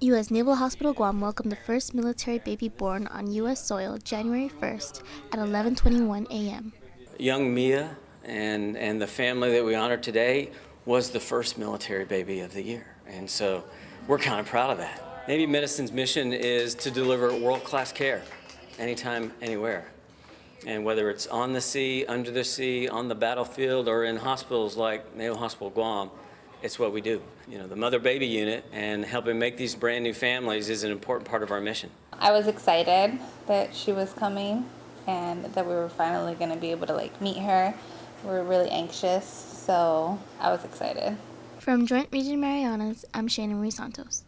U.S. Naval Hospital Guam welcomed the first military baby born on U.S. soil January 1st at 11:21 a.m. Young Mia and and the family that we honor today was the first military baby of the year, and so we're kind of proud of that. Navy Medicine's mission is to deliver world-class care, anytime, anywhere. And whether it's on the sea, under the sea, on the battlefield, or in hospitals like Naval Hospital Guam, it's what we do. You know, the mother-baby unit and helping make these brand new families is an important part of our mission. I was excited that she was coming and that we were finally going to be able to like meet her. We were really anxious, so I was excited. From Joint Region Marianas, I'm Shannon Ruiz Santos.